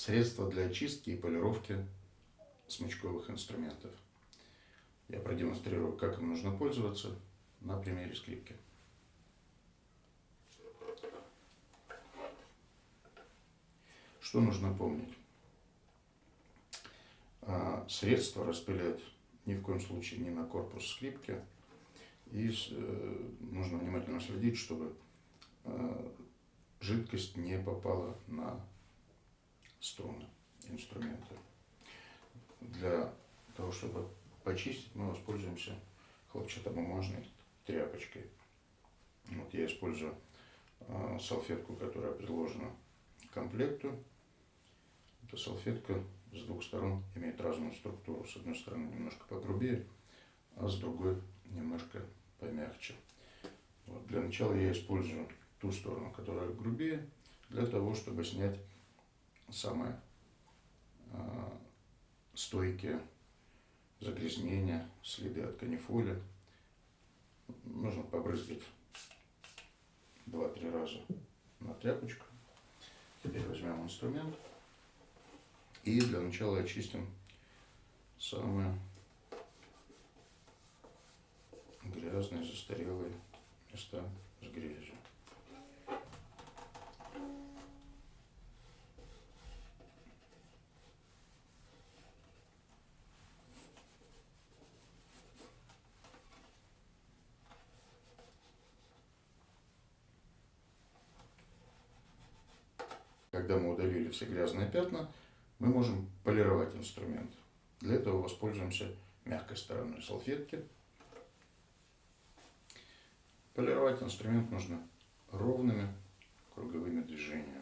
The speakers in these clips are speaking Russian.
Средства для очистки и полировки смычковых инструментов. Я продемонстрирую, как им нужно пользоваться на примере скрипки. Что нужно помнить? А, средство распылять ни в коем случае не на корпус скрипки. И э, нужно внимательно следить, чтобы э, жидкость не попала на струны инструмента. Для того, чтобы почистить, мы воспользуемся хлопчатобумажной тряпочкой. Вот я использую э, салфетку, которая приложена к комплекту. Эта салфетка с двух сторон имеет разную структуру. С одной стороны немножко погрубее, а с другой немножко помягче. Вот. Для начала я использую ту сторону, которая грубее, для того, чтобы снять самые э, стойкие загрязнения, следы от канифоли. Нужно побрызгать 2-3 раза на тряпочку. Теперь возьмем инструмент и для начала очистим самые грязные, застарелые места с грязью. Когда мы удалили все грязные пятна, мы можем полировать инструмент. Для этого воспользуемся мягкой стороной салфетки. Полировать инструмент нужно ровными круговыми движениями.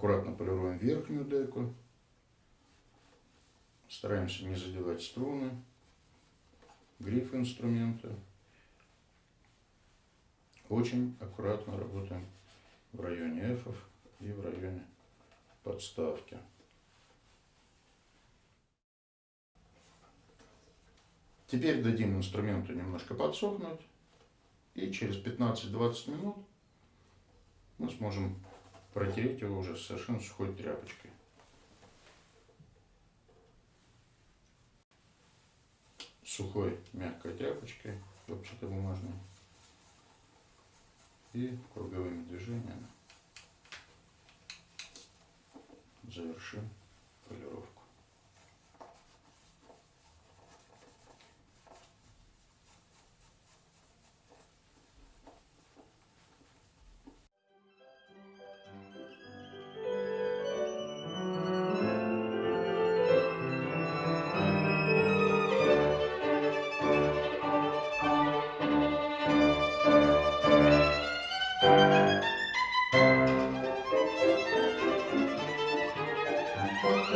Аккуратно полируем верхнюю деку. Стараемся не задевать струны, гриф инструмента. Очень аккуратно работаем в районе F и в районе подставки. Теперь дадим инструменту немножко подсохнуть. И через 15-20 минут мы сможем протереть его уже совершенно сухой тряпочкой. Сухой мягкой тряпочкой, хлопчатобумажной и круговыми движениями завершим полировку. Thank